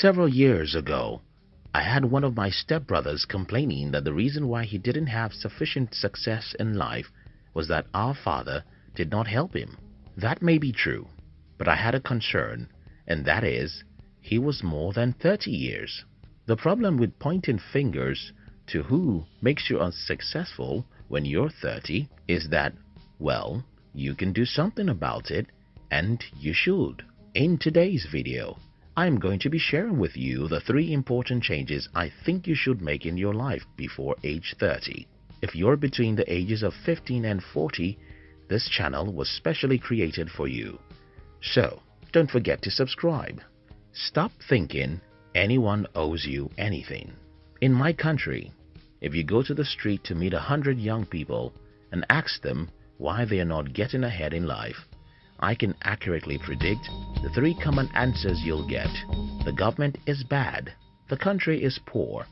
Several years ago, I had one of my stepbrothers complaining that the reason why he didn't have sufficient success in life was that our father did not help him. That may be true, but I had a concern, and that is, he was more than 30 years. The problem with pointing fingers to who makes you unsuccessful when you're 30 is that, well, you can do something about it and you should. In today's video, I'm going to be sharing with you the three important changes I think you should make in your life before age 30. If you're between the ages of 15 and 40, this channel was specially created for you. So, don't forget to subscribe. Stop thinking anyone owes you anything. In my country, if you go to the street to meet a hundred young people and ask them why they are not getting ahead in life, I can accurately predict the three common answers you'll get. The government is bad, the country is poor,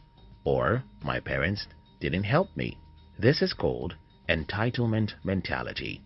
or my parents didn't help me. This is called entitlement mentality,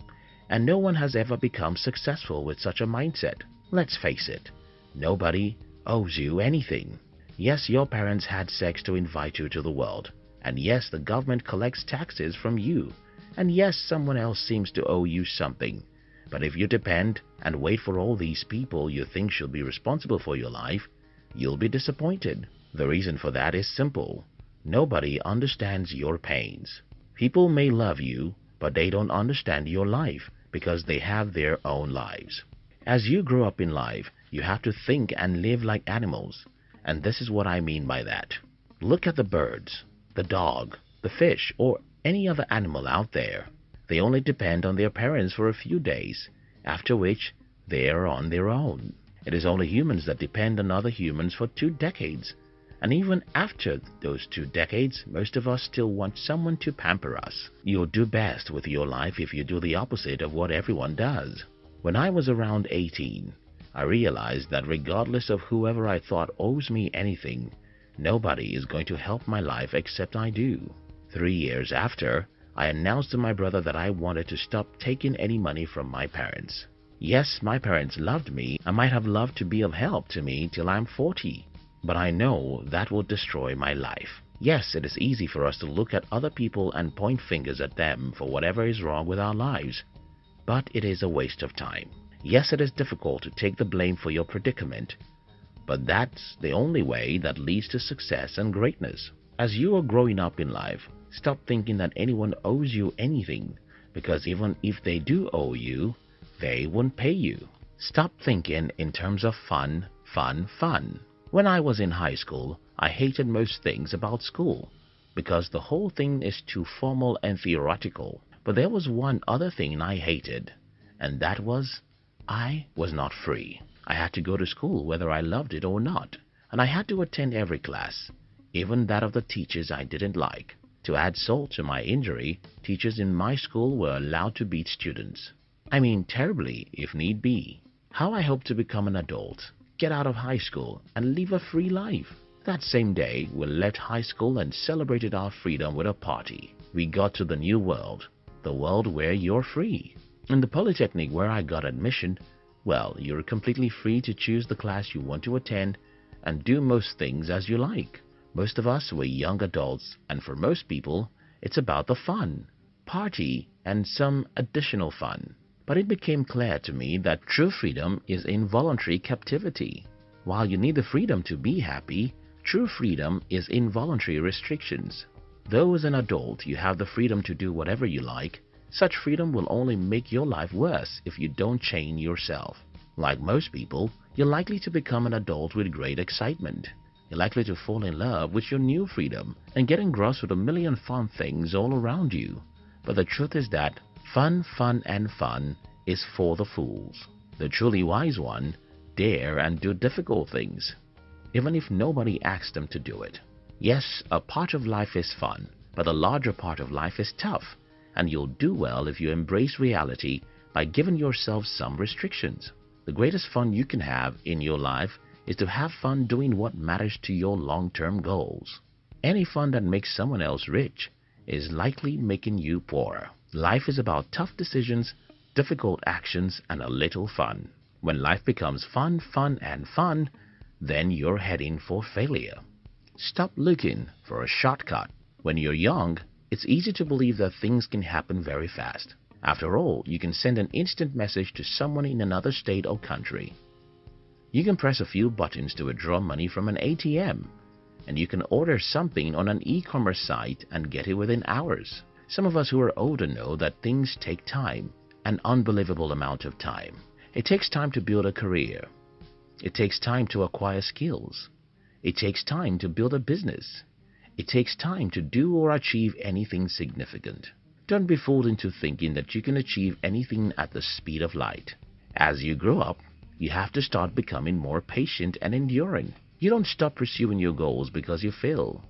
and no one has ever become successful with such a mindset. Let's face it, nobody owes you anything. Yes, your parents had sex to invite you to the world, and yes, the government collects taxes from you, and yes, someone else seems to owe you something. But if you depend and wait for all these people you think should be responsible for your life, you'll be disappointed. The reason for that is simple. Nobody understands your pains. People may love you, but they don't understand your life because they have their own lives. As you grow up in life, you have to think and live like animals. And this is what I mean by that. Look at the birds, the dog, the fish, or any other animal out there. They only depend on their parents for a few days, after which they are on their own. It is only humans that depend on other humans for two decades. And even after those two decades, most of us still want someone to pamper us. You'll do best with your life if you do the opposite of what everyone does. When I was around 18, I realized that regardless of whoever I thought owes me anything, nobody is going to help my life except I do. Three years after, I announced to my brother that I wanted to stop taking any money from my parents. Yes, my parents loved me and might have loved to be of help to me till I'm 40, but I know that will destroy my life. Yes, it is easy for us to look at other people and point fingers at them for whatever is wrong with our lives, but it is a waste of time. Yes, it is difficult to take the blame for your predicament, but that's the only way that leads to success and greatness. As you are growing up in life, Stop thinking that anyone owes you anything because even if they do owe you, they won't pay you. Stop thinking in terms of fun, fun, fun. When I was in high school, I hated most things about school because the whole thing is too formal and theoretical. But there was one other thing I hated, and that was I was not free. I had to go to school whether I loved it or not, and I had to attend every class, even that of the teachers I didn't like. To add salt to my injury, teachers in my school were allowed to beat students. I mean terribly, if need be. How I hope to become an adult, get out of high school, and live a free life. That same day, we left high school and celebrated our freedom with a party. We got to the new world, the world where you're free. In the Polytechnic where I got admission, well, you're completely free to choose the class you want to attend and do most things as you like. Most of us were young adults and for most people, it's about the fun, party and some additional fun. But it became clear to me that true freedom is involuntary captivity. While you need the freedom to be happy, true freedom is involuntary restrictions. Though as an adult you have the freedom to do whatever you like, such freedom will only make your life worse if you don't chain yourself. Like most people, you're likely to become an adult with great excitement. You're likely to fall in love with your new freedom and get engrossed with a million fun things all around you. But the truth is that fun, fun and fun is for the fools. The truly wise one dare and do difficult things, even if nobody asks them to do it. Yes, a part of life is fun, but the larger part of life is tough, and you'll do well if you embrace reality by giving yourself some restrictions. The greatest fun you can have in your life is to have fun doing what matters to your long-term goals. Any fun that makes someone else rich is likely making you poorer. Life is about tough decisions, difficult actions, and a little fun. When life becomes fun, fun, and fun, then you're heading for failure. Stop looking for a shortcut. When you're young, it's easy to believe that things can happen very fast. After all, you can send an instant message to someone in another state or country. You can press a few buttons to withdraw money from an ATM. And you can order something on an e-commerce site and get it within hours. Some of us who are older know that things take time, an unbelievable amount of time. It takes time to build a career. It takes time to acquire skills. It takes time to build a business. It takes time to do or achieve anything significant. Don't be fooled into thinking that you can achieve anything at the speed of light. As you grow up, you have to start becoming more patient and enduring. You don't stop pursuing your goals because you fail.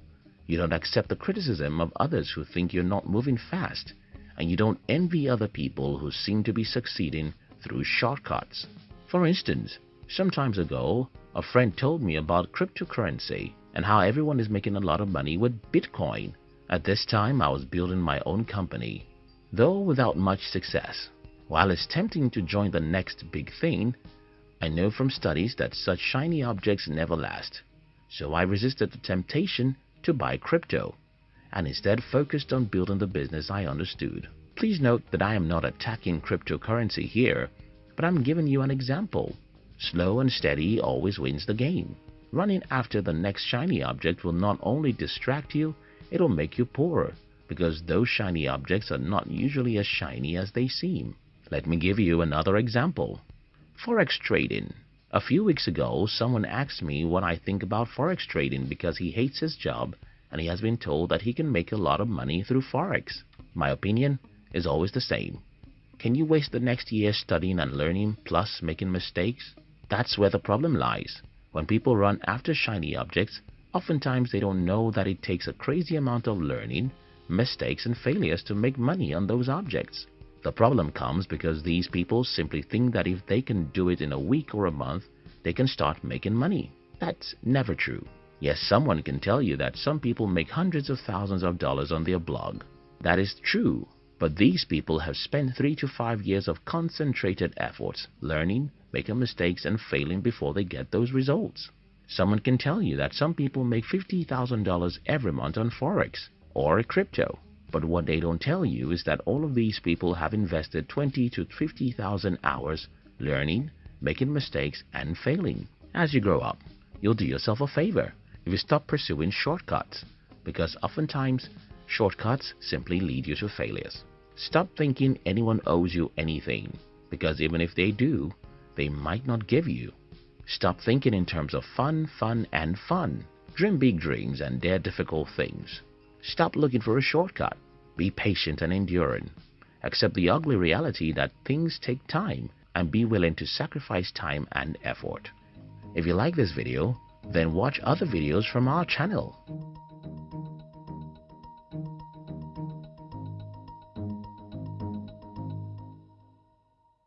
You don't accept the criticism of others who think you're not moving fast. And you don't envy other people who seem to be succeeding through shortcuts. For instance, some times ago, a friend told me about cryptocurrency and how everyone is making a lot of money with Bitcoin at this time I was building my own company, though without much success. While it's tempting to join the next big thing, I know from studies that such shiny objects never last. So I resisted the temptation to buy crypto and instead focused on building the business I understood. Please note that I am not attacking cryptocurrency here, but I'm giving you an example. Slow and steady always wins the game. Running after the next shiny object will not only distract you, it'll make you poorer because those shiny objects are not usually as shiny as they seem. Let me give you another example. Forex trading. A few weeks ago, someone asked me what I think about Forex trading because he hates his job and he has been told that he can make a lot of money through Forex. My opinion is always the same. Can you waste the next year studying and learning plus making mistakes? That's where the problem lies. When people run after shiny objects, Oftentimes they don't know that it takes a crazy amount of learning, mistakes and failures to make money on those objects. The problem comes because these people simply think that if they can do it in a week or a month, they can start making money. That's never true. Yes, someone can tell you that some people make hundreds of thousands of dollars on their blog. That is true, but these people have spent three to five years of concentrated efforts, learning, making mistakes and failing before they get those results. Someone can tell you that some people make $50,000 every month on Forex or crypto. But what they don't tell you is that all of these people have invested 20 to 50,000 hours learning, making mistakes, and failing. As you grow up, you'll do yourself a favor if you stop pursuing shortcuts, because oftentimes shortcuts simply lead you to failures. Stop thinking anyone owes you anything, because even if they do, they might not give you Stop thinking in terms of fun, fun, and fun. Dream big dreams and dare difficult things. Stop looking for a shortcut. Be patient and enduring. Accept the ugly reality that things take time and be willing to sacrifice time and effort. If you like this video, then watch other videos from our channel.